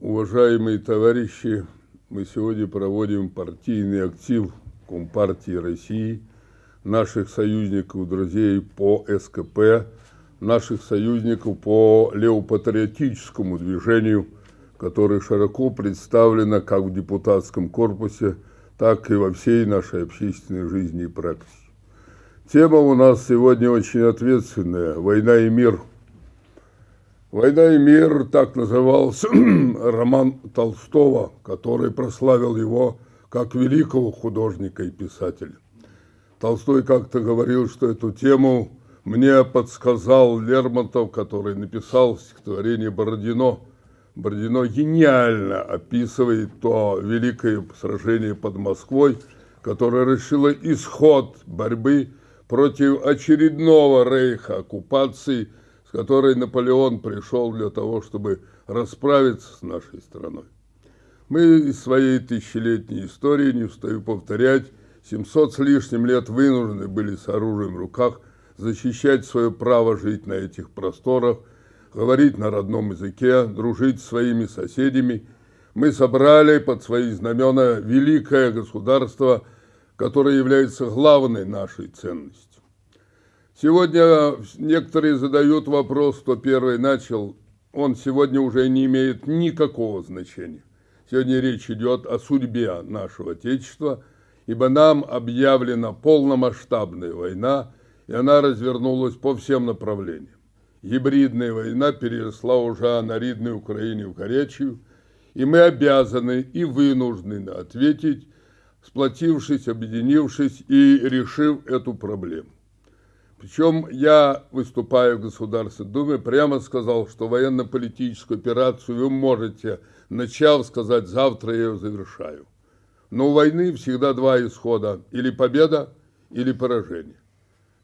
Уважаемые товарищи, мы сегодня проводим партийный актив Компартии России, наших союзников, друзей по СКП, наших союзников по левопатриотическому движению, которое широко представлено как в депутатском корпусе, так и во всей нашей общественной жизни и практике. Тема у нас сегодня очень ответственная – война и мир. «Война и мир» – так назывался роман Толстого, который прославил его как великого художника и писателя. Толстой как-то говорил, что эту тему мне подсказал Лермонтов, который написал стихотворение «Бородино». Бородино гениально описывает то великое сражение под Москвой, которое решило исход борьбы против очередного рейха оккупации, которой Наполеон пришел для того, чтобы расправиться с нашей страной. Мы из своей тысячелетней истории, не устаю повторять, 700 с лишним лет вынуждены были с оружием в руках защищать свое право жить на этих просторах, говорить на родном языке, дружить с своими соседями. Мы собрали под свои знамена великое государство – которая является главной нашей ценностью. Сегодня некоторые задают вопрос, кто первый начал, он сегодня уже не имеет никакого значения. Сегодня речь идет о судьбе нашего Отечества, ибо нам объявлена полномасштабная война, и она развернулась по всем направлениям. Гибридная война переросла уже на ридной Украине в горячую, и мы обязаны и вынуждены ответить сплотившись, объединившись и решив эту проблему. Причем я, выступая в Государственной Думе, прямо сказал, что военно-политическую операцию вы можете, начав сказать, завтра я ее завершаю. Но у войны всегда два исхода, или победа, или поражение.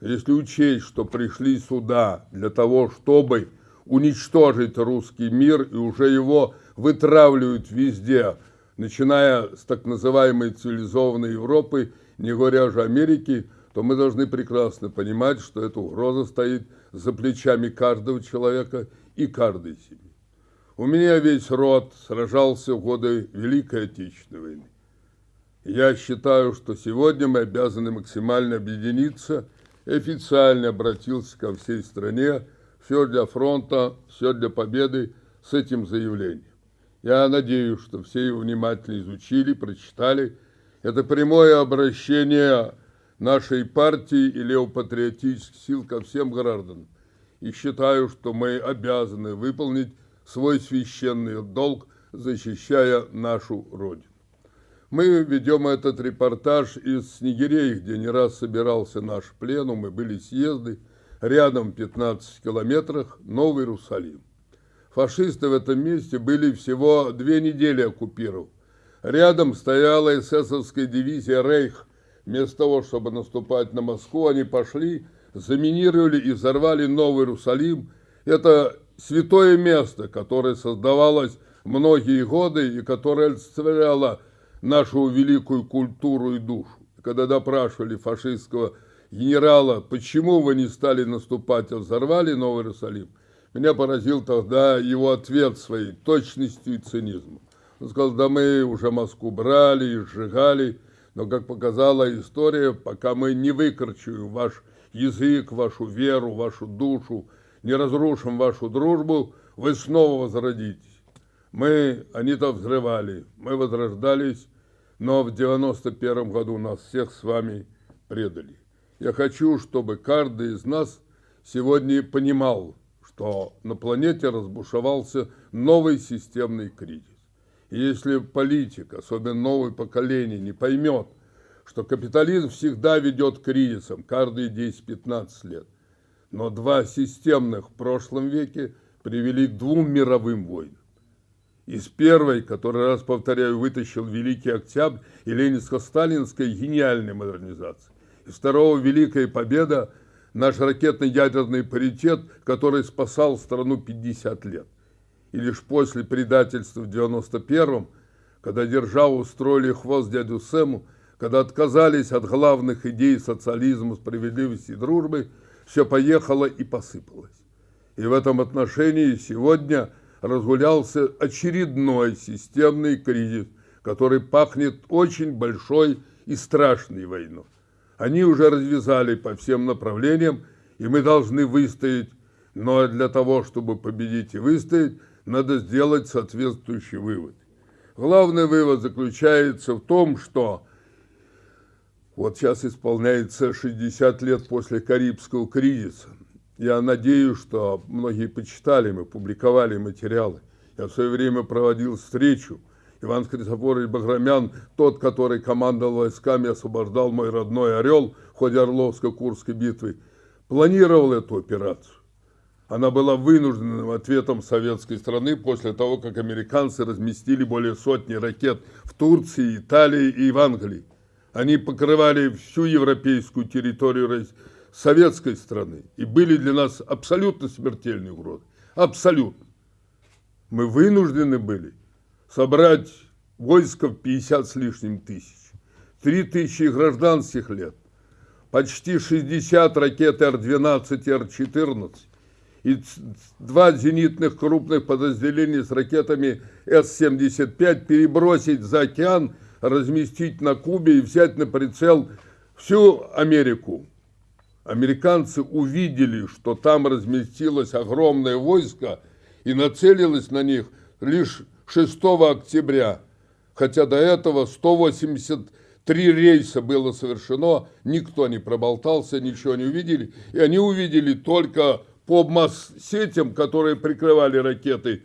Если учесть, что пришли сюда для того, чтобы уничтожить русский мир, и уже его вытравливают везде – начиная с так называемой цивилизованной Европы, не говоря уже Америки, то мы должны прекрасно понимать, что эта угроза стоит за плечами каждого человека и каждой семьи. У меня весь род сражался в годы Великой Отечественной войны. Я считаю, что сегодня мы обязаны максимально объединиться официально обратился ко всей стране, все для фронта, все для победы с этим заявлением. Я надеюсь, что все его внимательно изучили, прочитали. Это прямое обращение нашей партии и левопатриотических сил ко всем гражданам. И считаю, что мы обязаны выполнить свой священный долг, защищая нашу Родину. Мы ведем этот репортаж из Снегирей, где не раз собирался наш пленум, и были съезды. Рядом, в 15 километрах, Новый Иерусалим фашисты в этом месте были всего две недели оккупированы. Рядом стояла эсэсовская дивизия «Рейх». Вместо того, чтобы наступать на Москву, они пошли, заминировали и взорвали Новый Иерусалим. Это святое место, которое создавалось многие годы и которое олицетворяло нашу великую культуру и душу. Когда допрашивали фашистского генерала, почему вы не стали наступать, а взорвали Новый Иерусалим, меня поразил тогда его ответ своей точностью и цинизмом. Он сказал, да мы уже Москву брали и сжигали, но, как показала история, пока мы не выкорчуем ваш язык, вашу веру, вашу душу, не разрушим вашу дружбу, вы снова возродитесь. Мы, они-то взрывали, мы возрождались, но в 91 году нас всех с вами предали. Я хочу, чтобы каждый из нас сегодня понимал, что на планете разбушевался новый системный кризис. Если политик, особенно новое поколение, не поймет, что капитализм всегда ведет к кризисам каждые 10-15 лет, но два системных в прошлом веке привели к двум мировым войнам. Из первой, который раз повторяю, вытащил Великий Октябрь и Ленинско-Сталинская гениальная модернизация. Из второго Великая Победа наш ракетно-ядерный паритет, который спасал страну 50 лет. И лишь после предательства в 91-м, когда державу устроили хвост дядю Сэму, когда отказались от главных идей социализма, справедливости и дружбы, все поехало и посыпалось. И в этом отношении сегодня разгулялся очередной системный кризис, который пахнет очень большой и страшной войной. Они уже развязали по всем направлениям, и мы должны выстоять. Но для того, чтобы победить и выстоять, надо сделать соответствующий вывод. Главный вывод заключается в том, что вот сейчас исполняется 60 лет после Карибского кризиса. Я надеюсь, что многие почитали, мы публиковали материалы. Я в свое время проводил встречу. Иван Христофорович Баграмян, тот, который командовал войсками, освобождал мой родной Орел в ходе Орловско-Курской битвы, планировал эту операцию. Она была вынужденным ответом советской страны после того, как американцы разместили более сотни ракет в Турции, Италии и в Англии. Они покрывали всю европейскую территорию советской страны и были для нас абсолютно смертельной угрозой. Абсолютно. Мы вынуждены были собрать войско в 50 с лишним тысяч, 3 тысячи гражданских лет, почти 60 ракет Р-12 и Р-14 и два зенитных крупных подразделения с ракетами С-75 перебросить за океан – разместить на Кубе и взять на прицел всю Америку. Американцы увидели, что там разместилось огромное войско и нацелилось на них лишь 6 октября. Хотя до этого 183 рейса было совершено, никто не проболтался, ничего не увидели. И они увидели только по масс-сетям, которые прикрывали ракеты,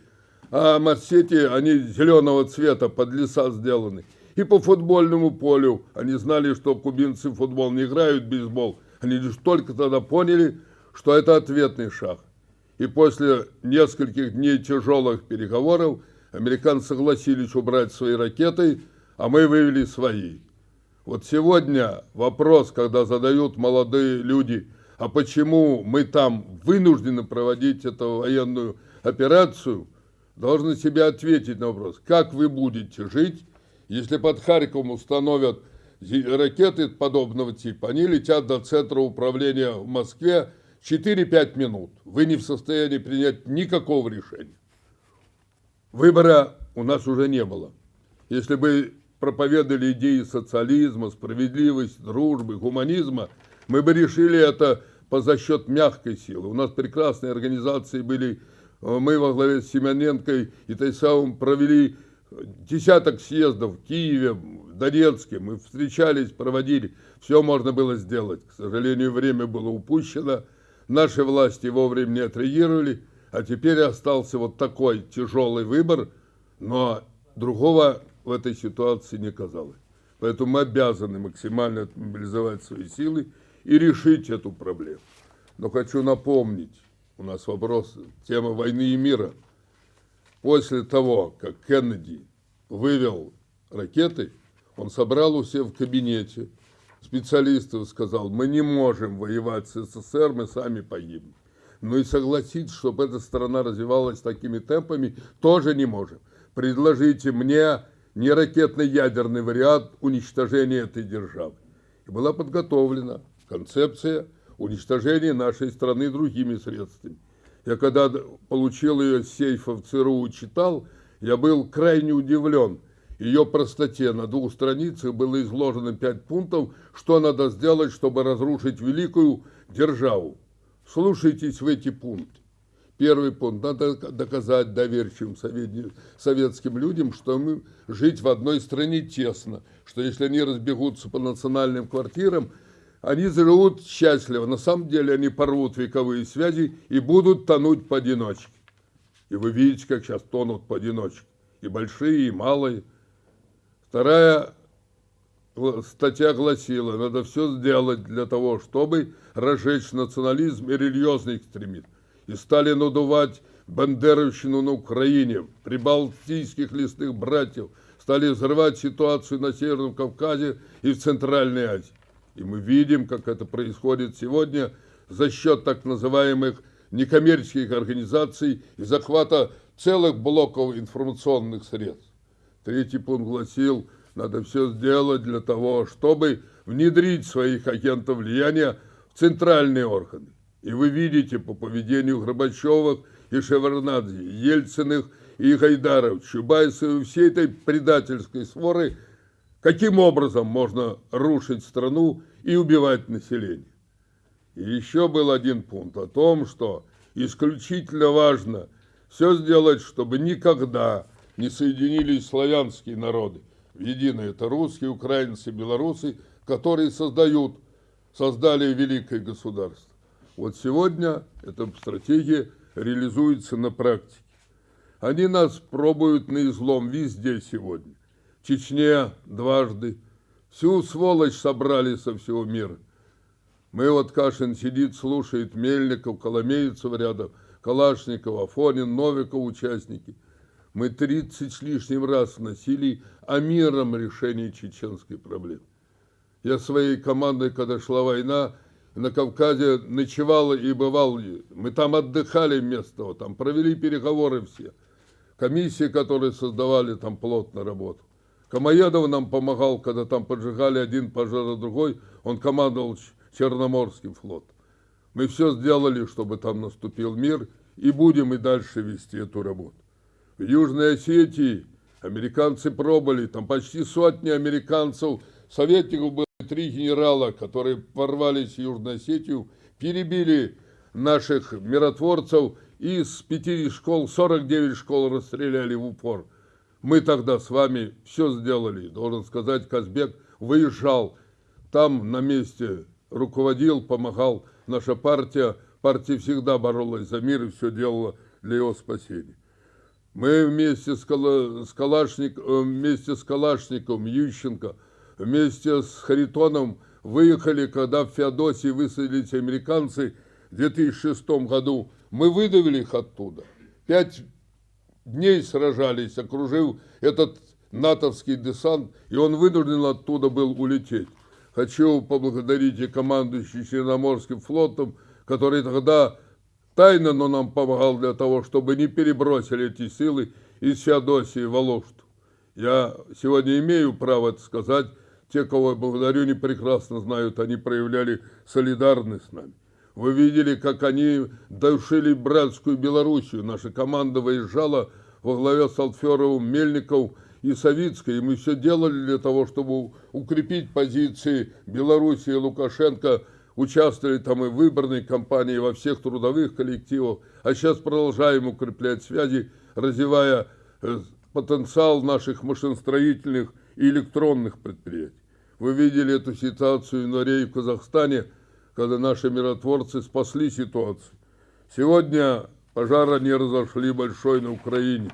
а масс-сети, они зеленого цвета, под леса сделаны и по футбольному полю. Они знали, что кубинцы в футбол не играют, бейсбол. Они лишь только тогда поняли, что это ответный шаг. И после нескольких дней тяжелых переговоров американцы согласились убрать свои ракеты, а мы вывели свои. Вот сегодня вопрос, когда задают молодые люди, а почему мы там вынуждены проводить эту военную операцию, должны себе ответить на вопрос, как вы будете жить, если под Харьковом установят ракеты подобного типа, они летят до центра управления в Москве 4-5 минут. Вы не в состоянии принять никакого решения. Выбора у нас уже не было. Если бы проповедовали идеи социализма, справедливости, дружбы, гуманизма, мы бы решили это по за счет мягкой силы. У нас прекрасные организации были, мы во главе с Семененко и Тайсаум провели десяток съездов в Киеве, в Донецке, мы встречались, проводили, все можно было сделать. К сожалению, время было упущено, наши власти вовремя не отреагировали, а теперь остался вот такой тяжелый выбор, но другого в этой ситуации не казалось. Поэтому мы обязаны максимально мобилизовать свои силы и решить эту проблему. Но хочу напомнить, у нас вопрос, тема войны и мира – после того, как Кеннеди вывел ракеты, он собрал у себя в кабинете специалистов сказал, мы не можем воевать с СССР, мы сами погибнем. Ну и согласиться, чтобы эта страна развивалась такими темпами, тоже не можем. Предложите мне не ракетно-ядерный вариант уничтожения этой державы. И была подготовлена концепция уничтожения нашей страны другими средствами. Я когда получил ее с сейфа в ЦРУ читал, я был крайне удивлен. Ее простоте на двух страницах было изложено пять пунктов, что надо сделать, чтобы разрушить великую державу. Слушайтесь в эти пункты. Первый пункт. Надо доказать доверчивым советским людям, что мы жить в одной стране тесно, что если они разбегутся по национальным квартирам, они живут счастливо. На самом деле они порвут вековые связи и будут тонуть поодиночке. И вы видите, как сейчас тонут поодиночке. И большие, и малые. Вторая статья гласила, надо все сделать для того, чтобы разжечь национализм и религиозный экстремизм. И стали надувать бандеровщину на Украине, прибалтийских лесных братьев, стали взрывать ситуацию на Северном Кавказе и в Центральной Азии. И мы видим, как это происходит сегодня за счет так называемых некоммерческих организаций и захвата целых блоков информационных средств. Третий пункт гласил, надо все сделать для того, чтобы внедрить своих агентов влияния в центральные органы. И вы видите по поведению Горбачевых и Шеварнадзе, Ельциных и Гайдаров, Чубайсов и всей этой предательской своры, каким образом можно рушить страну и убивать население. И еще был один пункт о том, что исключительно важно все сделать, чтобы никогда не соединились славянские народы в единое. Это русские, украинцы, белорусы, которые создают, создали великое государство. Вот сегодня эта стратегия реализуется на практике. Они нас пробуют на излом везде сегодня. Чечне дважды. Всю сволочь собрали со всего мира. Мы вот Кашин сидит, слушает Мельников, Коломейцев рядом, Калашников, Афонин, Новиков участники. Мы 30 с лишним раз носили о мирном решении чеченской проблемы. Я своей командой, когда шла война, на Кавказе ночевал и бывал. Мы там отдыхали вместо того, там провели переговоры все. Комиссии, которые создавали, там плотно работу. Камоедов нам помогал, когда там поджигали один пожар, а другой. Он командовал Черноморским флотом. Мы все сделали, чтобы там наступил мир, и будем и дальше вести эту работу. В Южной Осетии американцы пробовали, там почти сотни американцев, советников было три генерала, которые ворвались в Южную Осетию, перебили наших миротворцев, и с пяти школ, 49 школ расстреляли в упор. Мы тогда с вами все сделали. Должен сказать, Казбек выезжал там на месте, руководил, помогал. Наша партия, партия всегда боролась за мир и все делала для его спасения. Мы вместе с, Кала, с, Калашник, э, вместе с Калашником, Ющенко, вместе с Харитоном выехали, когда в Феодосии высадились американцы в 2006 году. Мы выдавили их оттуда. Пять дней сражались, окружил этот натовский десант, и он вынужден оттуда был улететь. Хочу поблагодарить и командующий Черноморским флотом, который тогда тайно, но нам помогал для того, чтобы не перебросили эти силы из Феодосии в Алошту. Я сегодня имею право это сказать, те, кого я благодарю, не прекрасно знают, они проявляли солидарность с нами. Вы видели, как они душили братскую Белоруссию. Наша команда выезжала во главе с Алтферовым, Мельников и Савицкой. И мы все делали для того, чтобы укрепить позиции Белоруссии и Лукашенко. Участвовали там и в выборной кампании, во всех трудовых коллективах. А сейчас продолжаем укреплять связи, развивая э, потенциал наших машиностроительных и электронных предприятий. Вы видели эту ситуацию в январе в Казахстане, когда наши миротворцы спасли ситуацию. Сегодня пожара не разошли большой на Украине.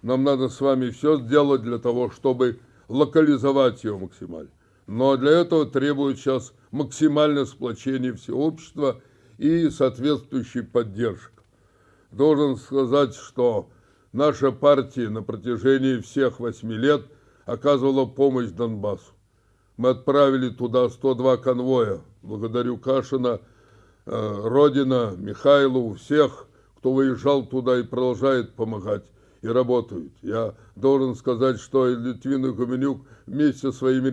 Нам надо с вами все сделать для того, чтобы локализовать ее максимально. Но для этого требует сейчас максимальное сплочение всего общества и соответствующей поддержка. Должен сказать, что наша партия на протяжении всех восьми лет оказывала помощь Донбассу. Мы отправили туда 102 конвоя. Благодарю Кашина, э, Родина, Михайлову, всех, кто выезжал туда и продолжает помогать и работают. Я должен сказать, что и Литвин и Гуменюк вместе со своими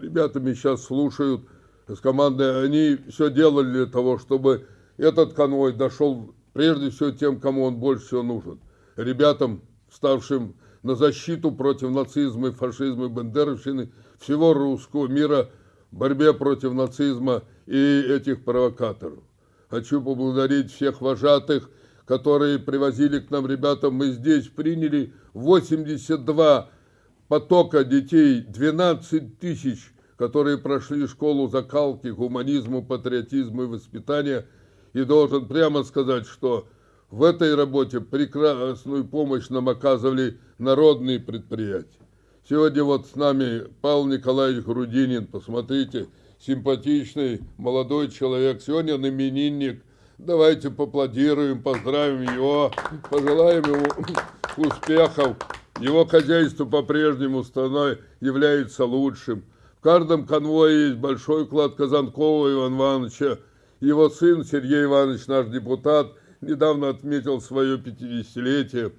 ребятами сейчас слушают с командой. Они все делали для того, чтобы этот конвой дошел прежде всего тем, кому он больше всего нужен. Ребятам, ставшим на защиту против нацизма фашизма и бандеровщины всего русского мира в борьбе против нацизма и этих провокаторов. Хочу поблагодарить всех вожатых, которые привозили к нам ребята. Мы здесь приняли 82 потока детей, 12 тысяч, которые прошли школу закалки, гуманизму, патриотизму и воспитания. И должен прямо сказать, что в этой работе прекрасную помощь нам оказывали народные предприятия. Сегодня вот с нами Павел Николаевич Грудинин, посмотрите, симпатичный молодой человек, сегодня он именинник. Давайте поаплодируем, поздравим его, пожелаем ему успехов. Его хозяйство по-прежнему страной является лучшим. В каждом конвое есть большой вклад Казанкова Ивана Ивановича. Его сын Сергей Иванович, наш депутат – недавно отметил свое 50-летие.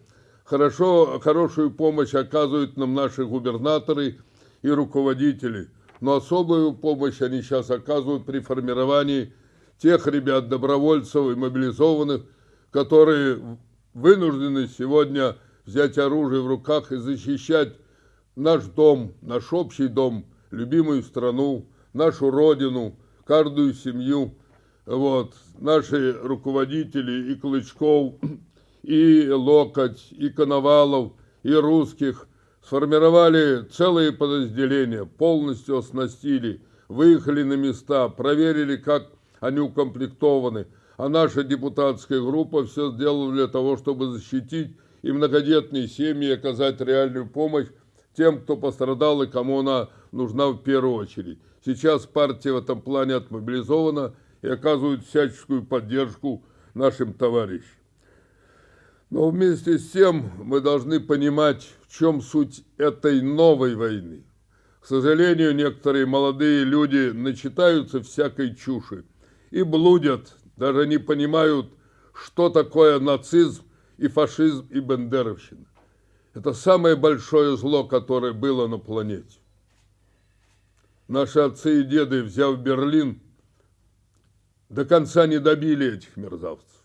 Хорошо, хорошую помощь оказывают нам наши губернаторы и руководители, но особую помощь они сейчас оказывают при формировании тех ребят, добровольцев и мобилизованных, которые вынуждены сегодня взять оружие в руках и защищать наш дом, наш общий дом, любимую страну, нашу родину, каждую семью. Вот, наши руководители и Клычков, и Локоть, и Коновалов, и русских сформировали целые подразделения, полностью оснастили, выехали на места, проверили, как они укомплектованы. А наша депутатская группа все сделала для того, чтобы защитить и многодетные семьи, оказать реальную помощь тем, кто пострадал и кому она нужна в первую очередь. Сейчас партия в этом плане отмобилизована и оказывает всяческую поддержку нашим товарищам. Но вместе с тем мы должны понимать, в чем суть этой новой войны. К сожалению, некоторые молодые люди начитаются всякой чуши и блудят, даже не понимают, что такое нацизм и фашизм и бендеровщина. Это самое большое зло, которое было на планете. Наши отцы и деды, взяв Берлин, до конца не добили этих мерзавцев.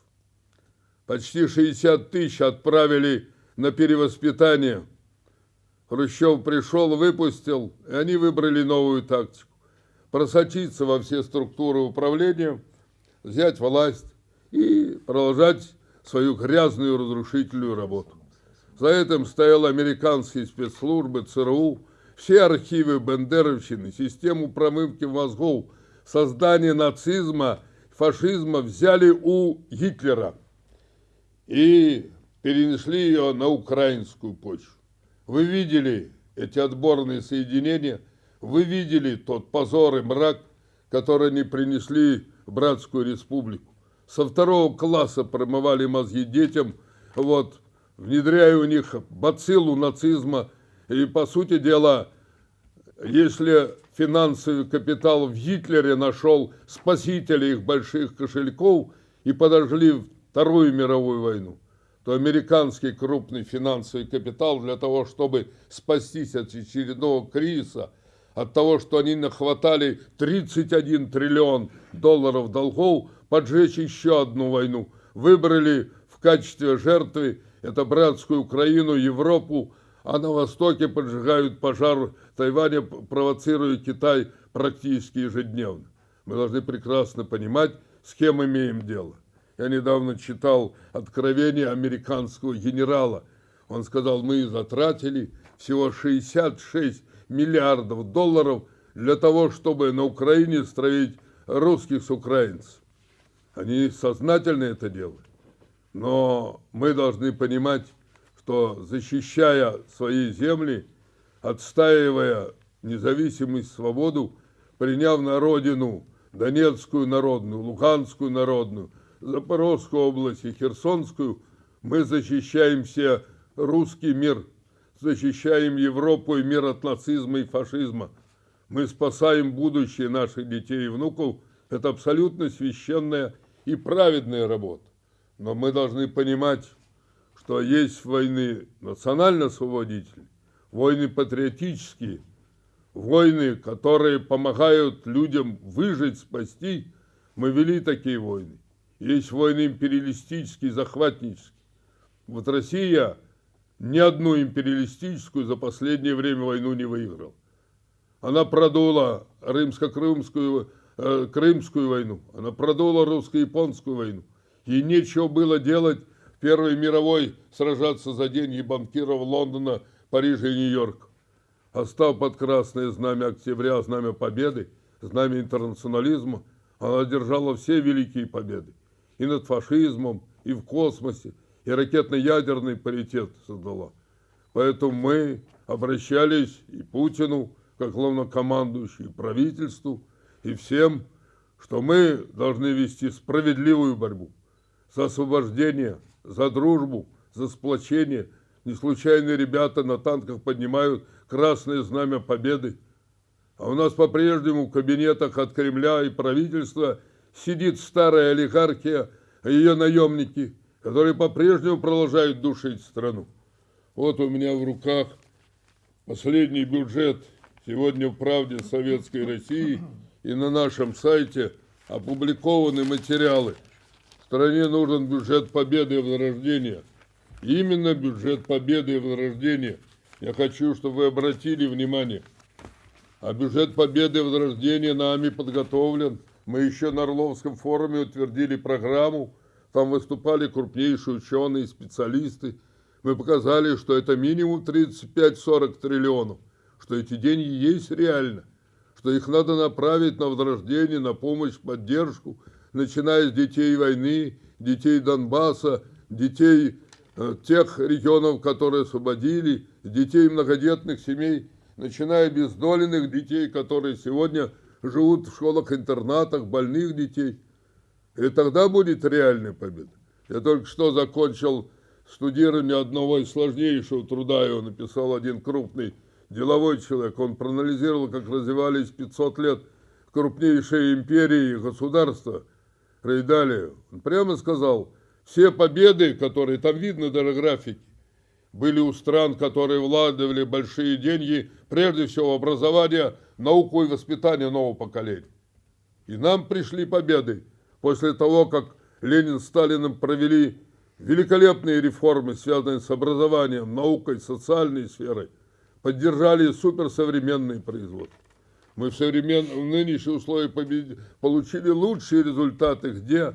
Почти 60 тысяч отправили на перевоспитание. Хрущев пришел, выпустил, и они выбрали новую тактику. Просочиться во все структуры управления, взять власть и продолжать свою грязную разрушительную работу. За этим стояли американские спецслужбы, ЦРУ, все архивы Бендеровщины, систему промывки мозгов, создание нацизма, фашизма взяли у Гитлера и перенесли ее на украинскую почву. Вы видели эти отборные соединения, вы видели тот позор и мрак, который они принесли в Братскую Республику. Со второго класса промывали мозги детям, вот, внедряя у них бациллу нацизма. И, по сути дела, если финансовый капитал в Гитлере нашел спасителя их больших кошельков и подожгли Вторую мировую войну, то американский крупный финансовый капитал для того, чтобы спастись от очередного кризиса, от того, что они нахватали 31 триллион долларов долгов, поджечь еще одну войну. Выбрали в качестве жертвы это братскую Украину, Европу, а на Востоке поджигают пожар Тайваня, провоцируя Китай практически ежедневно. Мы должны прекрасно понимать, с кем имеем дело. Я недавно читал откровение американского генерала. Он сказал, мы затратили всего 66 миллиардов долларов для того, чтобы на Украине строить русских с украинцев. Они сознательно это делают. Но мы должны понимать, что защищая свои земли, отстаивая независимость, свободу, приняв на родину Донецкую народную, Луганскую народную, Запорожскую область и Херсонскую, мы защищаем все русский мир, защищаем Европу и мир от нацизма и фашизма. Мы спасаем будущее наших детей и внуков. Это абсолютно священная и праведная работа. Но мы должны понимать, что есть войны национально-освободительные, войны патриотические, войны, которые помогают людям выжить, спасти. Мы вели такие войны. Есть войны империалистические, захватнические. Вот Россия ни одну империалистическую за последнее время войну не выиграла. Она продула римско-крымскую э, крымскую войну, она продула русско-японскую войну. Ей нечего было делать в Первой мировой сражаться за деньги банкиров Лондона, Парижа и Нью-Йорка. Остав под красное знамя октября, знамя победы, знамя интернационализма, она держала все великие победы и над фашизмом, и в космосе, и ракетно-ядерный паритет создала. Поэтому мы обращались и Путину, как главнокомандующий, и правительству, и всем, что мы должны вести справедливую борьбу за освобождение, за дружбу, за сплочение. Не случайно ребята на танках поднимают красное знамя победы. А у нас по-прежнему в кабинетах от Кремля и правительства – сидит старая олигархия, ее наемники, которые по-прежнему продолжают душить страну. Вот у меня в руках последний бюджет сегодня в «Правде Советской России» и на нашем сайте опубликованы материалы. Стране нужен бюджет победы и возрождения. Именно бюджет победы и возрождения. Я хочу, чтобы вы обратили внимание. А бюджет победы и возрождения нами подготовлен. Мы еще на Орловском форуме утвердили программу. Там выступали крупнейшие ученые, специалисты. Мы показали, что это минимум 35-40 триллионов, что эти деньги есть реально, что их надо направить на возрождение, на помощь, поддержку, начиная с детей войны, детей Донбасса, детей э, тех регионов, которые освободили, детей многодетных семей, начиная бездоленных детей, которые сегодня живут в школах-интернатах, больных детей. И тогда будет реальная победа. Я только что закончил студирование одного из сложнейшего труда, его написал один крупный деловой человек. Он проанализировал, как развивались 500 лет крупнейшие империи и государства. Рейдали. Он прямо сказал, все победы, которые там видно даже графики, были у стран, которые владывали большие деньги, прежде всего образование, науку и воспитание нового поколения. И нам пришли победы после того, как Ленин с Сталиным провели великолепные реформы, связанные с образованием, наукой, социальной сферой, поддержали суперсовременные производства. Мы в, современ... в нынешние условия побед... получили лучшие результаты где?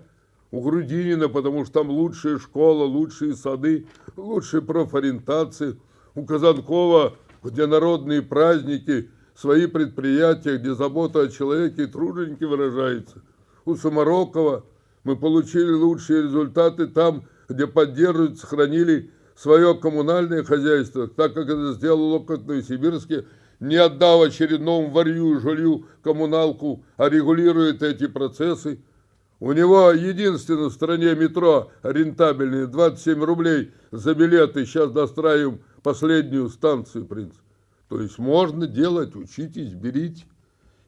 У Грудинина, потому что там лучшая школа, лучшие сады, лучшие профориентации. У Казанкова, где народные праздники, свои предприятия, где забота о человеке и труженики выражается. У Самарокова мы получили лучшие результаты там, где поддерживают, сохранили свое коммунальное хозяйство, так как это сделал опыт в Новосибирске, не отдав очередному варью жилью коммуналку, а регулирует эти процессы. У него единственное в стране метро рентабельное, 27 рублей за билеты, сейчас достраиваем последнюю станцию, принцип. То есть можно делать, учитесь, берите.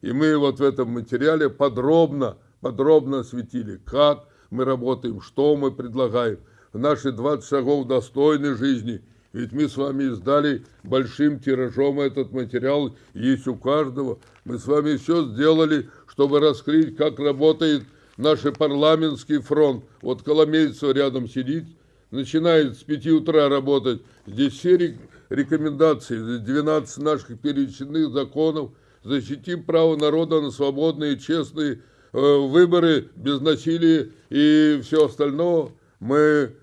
И мы вот в этом материале подробно, подробно осветили, как мы работаем, что мы предлагаем наши 20 шагов достойной жизни. Ведь мы с вами издали большим тиражом этот материал, есть у каждого. Мы с вами все сделали, чтобы раскрыть, как работает наш парламентский фронт. Вот Коломейцев рядом сидит, начинает с 5 утра работать. Здесь все рекомендации, 12 наших перечисленных законов. Защитим право народа на свободные, честные э, выборы без насилия и все остальное. Мы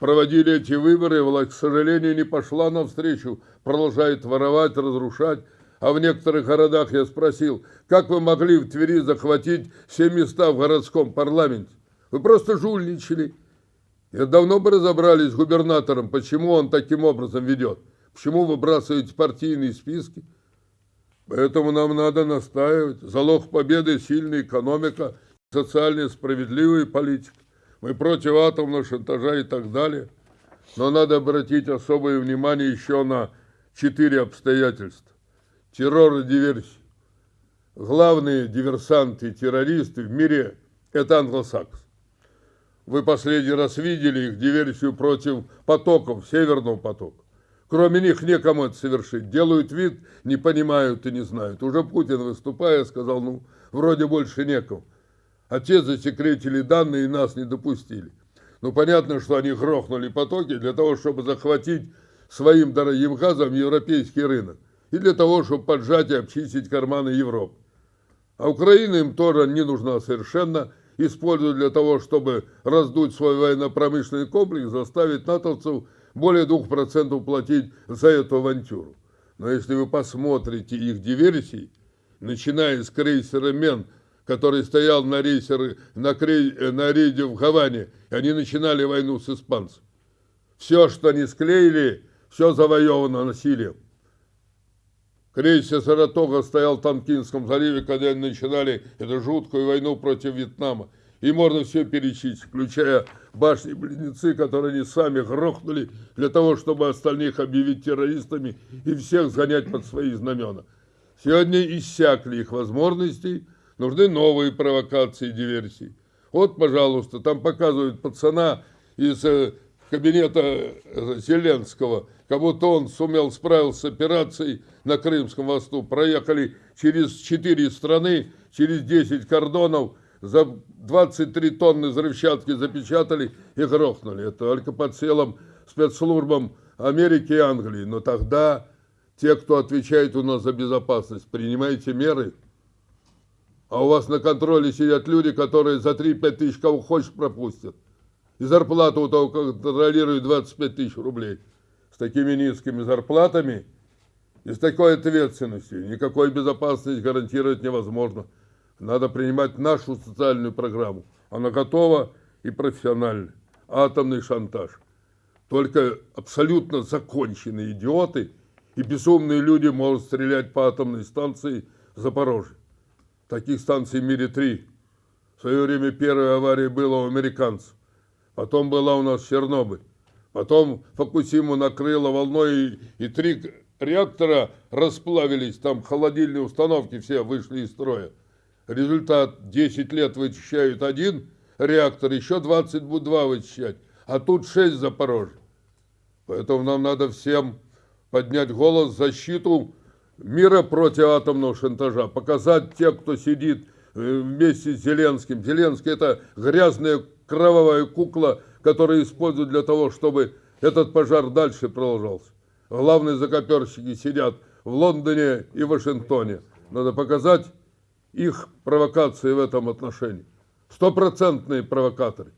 проводили эти выборы, власть, к сожалению, не пошла навстречу, продолжает воровать, разрушать. А в некоторых городах я спросил, как вы могли в Твери захватить все места в городском парламенте? Вы просто жульничали. Я давно бы разобрались с губернатором, почему он таким образом ведет. Почему выбрасываете партийные списки? Поэтому нам надо настаивать. Залог победы – сильная экономика, социально справедливая политика мы против атомного шантажа и так далее. Но надо обратить особое внимание еще на четыре обстоятельства. Террор и диверсия. Главные диверсанты и террористы в мире – это англосаксы. Вы последний раз видели их диверсию против потоков, Северного потока. Кроме них некому это совершить. Делают вид, не понимают и не знают. Уже Путин, выступая, сказал, ну, вроде больше некому. А те засекретили данные и нас не допустили. Ну, понятно, что они грохнули потоки для того, чтобы захватить своим дорогим газом европейский рынок. И для того, чтобы поджать и обчистить карманы Европы. А Украина им тоже не нужна совершенно. Используют для того, чтобы раздуть свой военно-промышленный комплекс, заставить натовцев более 2% платить за эту авантюру. Но если вы посмотрите их диверсии, начиная с крейсера «Мен», который стоял на, рейсер, на, крей, на рейде в Гаване, они начинали войну с испанцами. Все, что они склеили, все завоевано насилием. Крейсер Саратога стоял в Танкинском заливе, когда они начинали эту жуткую войну против Вьетнама. И можно все перечислить, включая башни-близнецы, которые они сами грохнули для того, чтобы остальных объявить террористами и всех сгонять под свои знамена. Сегодня иссякли их возможности – нужны новые провокации и диверсии. Вот, пожалуйста, там показывают пацана из э, кабинета э, Зеленского, как будто он сумел справиться с операцией на Крымском мосту. Проехали через четыре страны, через 10 кордонов, за 23 тонны взрывчатки запечатали и грохнули. Это только под целым спецслужбам Америки и Англии. Но тогда те, кто отвечает у нас за безопасность, принимайте меры. А у вас на контроле сидят люди, которые за 3-5 тысяч кого хочешь пропустят. И зарплату у того контролирует 25 тысяч рублей. С такими низкими зарплатами и с такой ответственностью никакой безопасности гарантировать невозможно. Надо принимать нашу социальную программу. Она готова и профессиональная. Атомный шантаж. Только абсолютно законченные идиоты и безумные люди могут стрелять по атомной станции Запорожье. Таких станций в мире три. В свое время первая авария была у американцев. Потом была у нас Чернобыль. Потом Фокусиму накрыло волной, и, и три реактора расплавились, там холодильные установки все вышли из строя. Результат 10 лет вычищают один реактор, еще 20 будут два вычищать, а тут 6 Запорожье. Поэтому нам надо всем поднять голос защиту мира против атомного шантажа, показать тех, кто сидит э, вместе с Зеленским. Зеленский это грязная кровавая кукла, которую используют для того, чтобы этот пожар дальше продолжался. Главные закоперщики сидят в Лондоне и Вашингтоне. Надо показать их провокации в этом отношении. Стопроцентные провокаторы.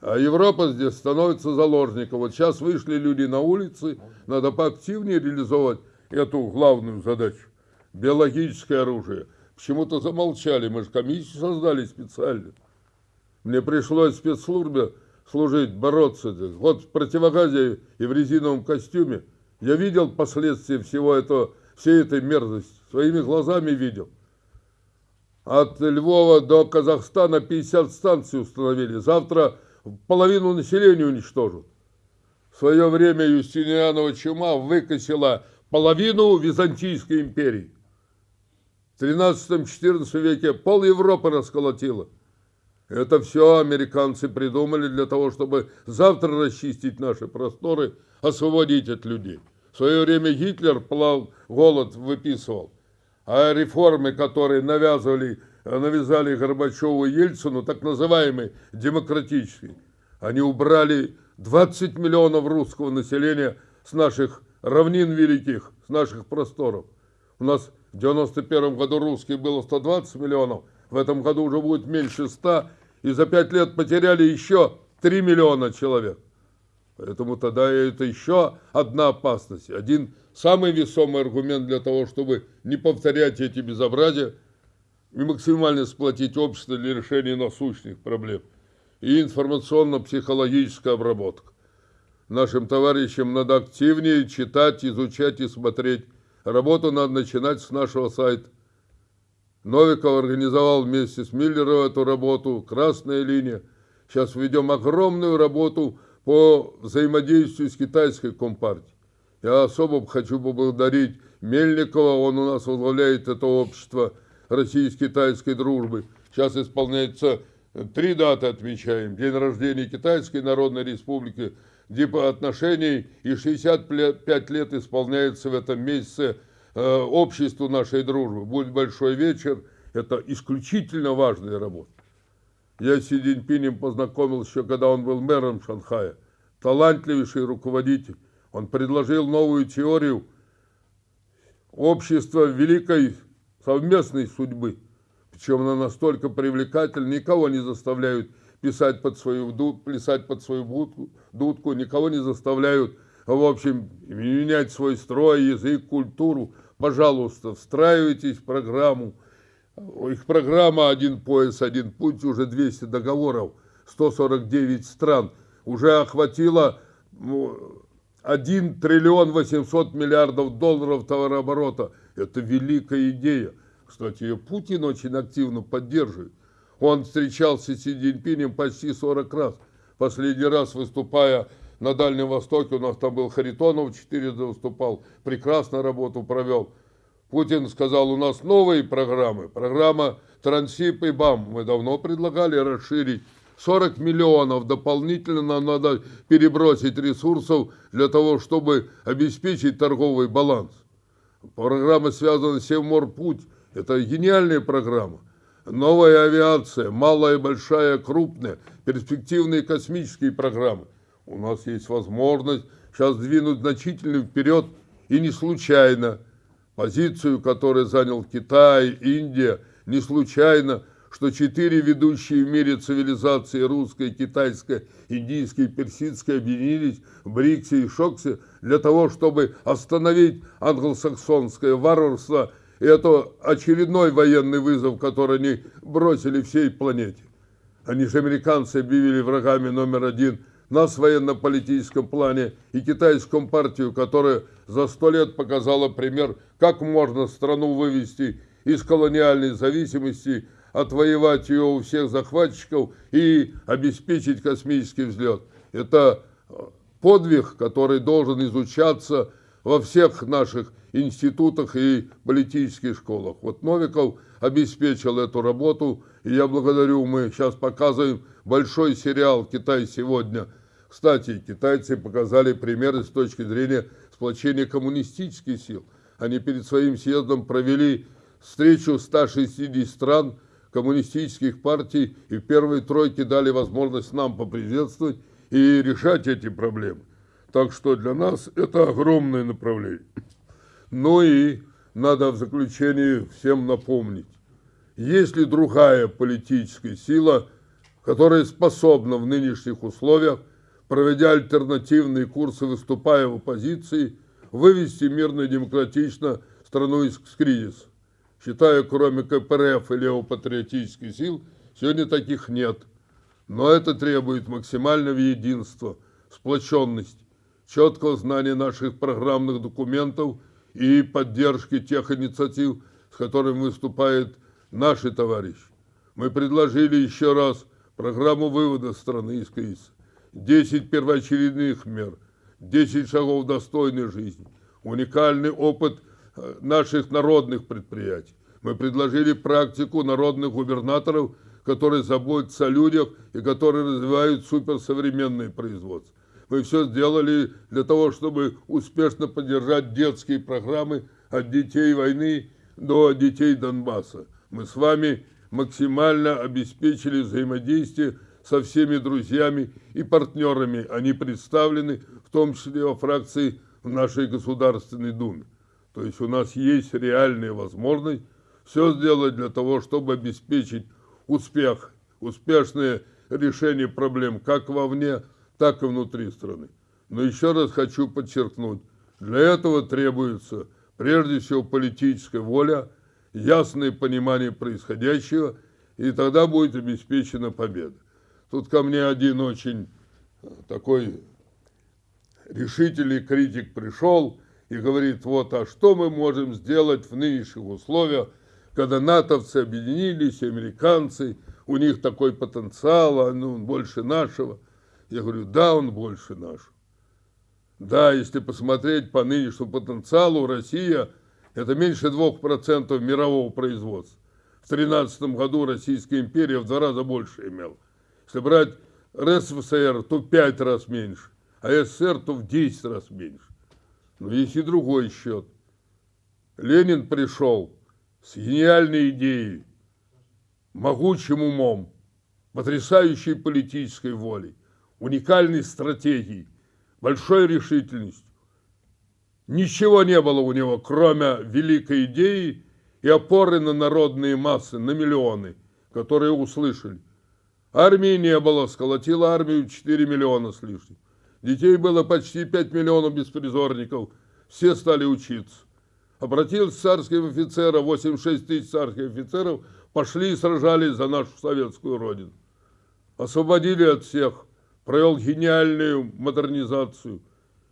А Европа здесь становится заложником. Вот сейчас вышли люди на улицы, надо поактивнее реализовать эту главную задачу. Биологическое оружие. Почему-то замолчали, мы же комиссию создали специально. Мне пришлось в спецслужбе служить, бороться. Вот в противогазе и в резиновом костюме я видел последствия всего этого, всей этой мерзости. Своими глазами видел. От Львова до Казахстана 50 станций установили. Завтра половину населения уничтожат. В свое время Юстинианова чума выкосила половину Византийской империи. В 13-14 веке пол Европы расколотила. Это все американцы придумали для того, чтобы завтра расчистить наши просторы, освободить от людей. В свое время Гитлер плал, голод выписывал. А реформы, которые навязывали, навязали Горбачеву и Ельцину, так называемые демократические, они убрали 20 миллионов русского населения с наших равнин великих, с наших просторов. У нас в 91 году русских было 120 миллионов, в этом году уже будет меньше 100, и за 5 лет потеряли еще 3 миллиона человек. Поэтому тогда это еще одна опасность, один самый весомый аргумент для того, чтобы не повторять эти безобразия и максимально сплотить общество для решения насущных проблем. И информационно-психологическая обработка. Нашим товарищам надо активнее читать, изучать и смотреть. Работу надо начинать с нашего сайта. Новиков организовал вместе с Миллером эту работу, красная линия. Сейчас ведем огромную работу по взаимодействию с китайской компартией. Я особо хочу поблагодарить Мельникова, он у нас возглавляет это общество российско-китайской дружбы. Сейчас исполняется три даты отмечаем. День рождения Китайской Народной Республики, типа отношений, и 65 лет исполняется в этом месяце э, обществу нашей дружбы. Будет большой вечер, это исключительно важная работа. Я с Си Цзиньпинем познакомился еще, когда он был мэром Шанхая. Талантливейший руководитель. Он предложил новую теорию общества великой совместной судьбы. Причем она настолько привлекательна, никого не заставляют писать под свою, плясать под свою будку, дудку, никого не заставляют, в общем, менять свой строй, язык, культуру. Пожалуйста, встраивайтесь в программу. Их программа «Один пояс, один путь», уже 200 договоров, 149 стран, уже охватила 1 триллион 800 миллиардов долларов товарооборота. Это великая идея. Кстати, ее Путин очень активно поддерживает. Он встречался с Си Цзиньпинем почти 40 раз. Последний раз выступая на Дальнем Востоке, у нас там был Харитонов, четырежды выступал, прекрасно работу провел. Путин сказал, у нас новые программы, программа Трансип и БАМ. Мы давно предлагали расширить 40 миллионов дополнительно нам надо перебросить ресурсов для того, чтобы обеспечить торговый баланс. Программа связана с Севморпуть. Это гениальная программа. новая авиация, малая, большая, крупная, перспективные космические программы. У нас есть возможность сейчас двинуть значительно вперед и не случайно позицию, которую занял Китай, Индия, не случайно, что четыре ведущие в мире цивилизации, русская, китайская, индийская и персидская, объединились в БРИКСе и ШОКСе для того, чтобы остановить англосаксонское варварство. И это очередной военный вызов, который они бросили всей планете. Они же американцы объявили врагами номер один нас в военно-политическом плане и китайскую партию, которая за сто лет показала пример, как можно страну вывести из колониальной зависимости, отвоевать ее у всех захватчиков и обеспечить космический взлет. Это подвиг, который должен изучаться во всех наших институтах и политических школах. Вот Новиков обеспечил эту работу, и я благодарю, мы сейчас показываем большой сериал «Китай сегодня». Кстати, китайцы показали примеры с точки зрения сплочения коммунистических сил. Они перед своим съездом провели встречу 160 стран коммунистических партий и в первой тройке дали возможность нам поприветствовать и решать эти проблемы. Так что для нас это огромное направление. Ну и надо в заключении всем напомнить, есть ли другая политическая сила, которая способна в нынешних условиях, проведя альтернативные курсы, выступая в оппозиции, вывести мирно и демократично страну из кризиса. Считаю, кроме КПРФ и левопатриотических сил, сегодня таких нет. Но это требует максимального единства, сплоченности, четкого знания наших программных документов и поддержки тех инициатив, с которыми выступают наши товарищи. Мы предложили еще раз программу вывода страны из кризиса, 10 первоочередных мер, 10 шагов достойной жизни, уникальный опыт э, наших народных предприятий. Мы предложили практику народных губернаторов, которые заботятся о людях и которые развивают суперсовременное производство. Мы все сделали для того, чтобы успешно поддержать детские программы от детей войны до детей Донбасса. Мы с вами максимально обеспечили взаимодействие со всеми друзьями и партнерами. Они представлены, в том числе во фракции в нашей Государственной Думе. То есть у нас есть реальная возможность все сделать для того, чтобы обеспечить успех, успешное решение проблем как вовне, так и внутри страны. Но еще раз хочу подчеркнуть, для этого требуется прежде всего политическая воля, ясное понимание происходящего, и тогда будет обеспечена победа. Тут ко мне один очень такой решительный критик пришел и говорит, вот, а что мы можем сделать в нынешних условиях, когда натовцы объединились, американцы, у них такой потенциал, а ну, он больше нашего. Я говорю, да, он больше нашего. Да, если посмотреть по нынешнему потенциалу, Россия – это меньше 2% мирового производства. В 2013 году Российская империя в два раза больше имела. Если брать РСФСР, то в 5 раз меньше, а СССР, то в 10 раз меньше. Но есть и другой счет. Ленин пришел с гениальной идеей, могучим умом, потрясающей политической волей, уникальной стратегией, большой решительностью. Ничего не было у него, кроме великой идеи и опоры на народные массы, на миллионы, которые услышали. Армии не было, сколотила армию 4 миллиона с лишним. Детей было почти 5 миллионов беспризорников, все стали учиться. Обратился царских офицеров, 86 тысяч царских офицеров, пошли и сражались за нашу советскую родину. Освободили от всех, провел гениальную модернизацию.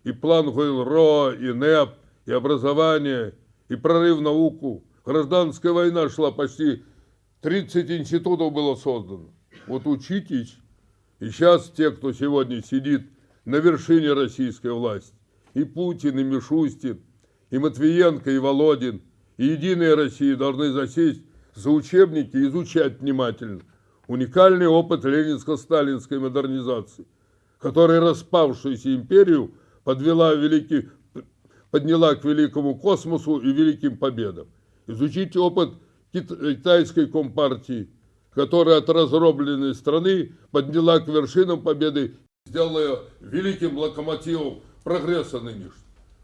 И план ГОИЛ-РО, и НЭП, и образование, и прорыв в науку. Гражданская война шла почти, 30 институтов было создано. Вот учитесь. И сейчас те, кто сегодня сидит на вершине российской власти, и Путин, и Мишустин, и Матвиенко, и Володин, и Единая Россия должны засесть за учебники и изучать внимательно уникальный опыт ленинско-сталинской модернизации, которая распавшуюся империю подвела великий, подняла к великому космосу и великим победам. Изучите опыт кит- китайской компартии, которая от разробленной страны подняла к вершинам победы, сделала ее великим локомотивом прогресса нынешнего.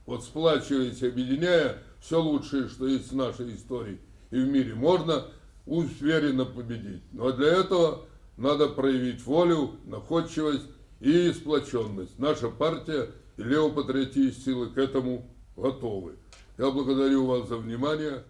Вот сплачиваясь, объединяя все лучшее, что есть в нашей истории и в мире, можно уверенно победить. Но для этого надо проявить волю, находчивость и сплоченность. Наша партия и левопатриотические силы к этому готовы. Я благодарю вас за внимание.